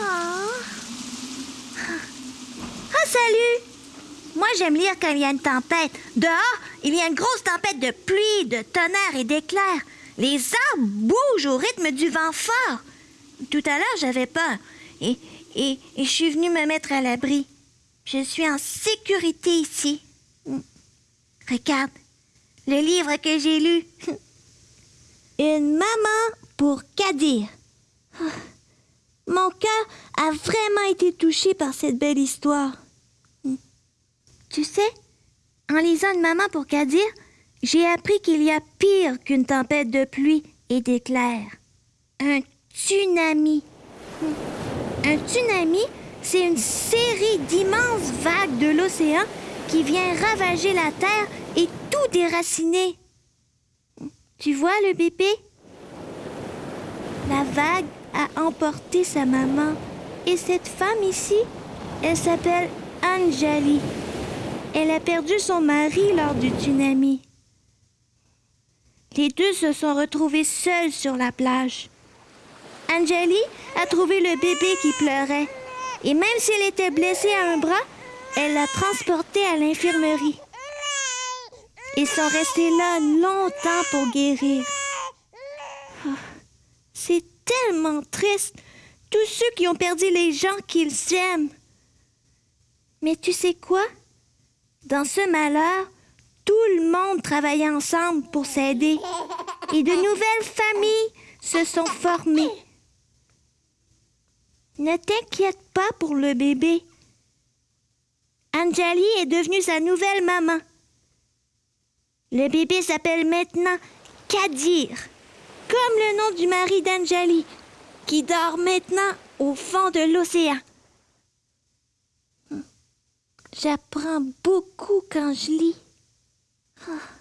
Oh. salut Moi, j'aime lire quand il y a une tempête. Dehors, il y a une grosse tempête de pluie, de tonnerre et d'éclairs. Les arbres bougent au rythme du vent fort. Tout à l'heure, j'avais peur. Et, et, et je suis venue me mettre à l'abri. Je suis en sécurité ici. Hmm. Regarde, le livre que j'ai lu. Une maman pour Kadir. Ah. Cœur a vraiment été touché par cette belle histoire. Tu sais, en lisant Une maman pour Kadir, j'ai appris qu'il y a pire qu'une tempête de pluie et d'éclairs. Un tsunami. Un tsunami, c'est une série d'immenses vagues de l'océan qui vient ravager la terre et tout déraciner. Tu vois le bébé? Vague a emporté sa maman. Et cette femme ici, elle s'appelle Anjali. Elle a perdu son mari lors du tsunami. Les deux se sont retrouvés seuls sur la plage. Anjali a trouvé le bébé qui pleurait. Et même s'il était blessé à un bras, elle l'a transporté à l'infirmerie. Ils sont restés là longtemps pour guérir. Ah, C'est tellement triste. Tous ceux qui ont perdu les gens qu'ils aiment. Mais tu sais quoi? Dans ce malheur, tout le monde travaillait ensemble pour s'aider. Et de nouvelles familles se sont formées. Ne t'inquiète pas pour le bébé. Anjali est devenue sa nouvelle maman. Le bébé s'appelle maintenant Kadir, comme le nom du mari d'Anjali, qui dort maintenant au fond de l'océan. J'apprends beaucoup quand je lis. Ah.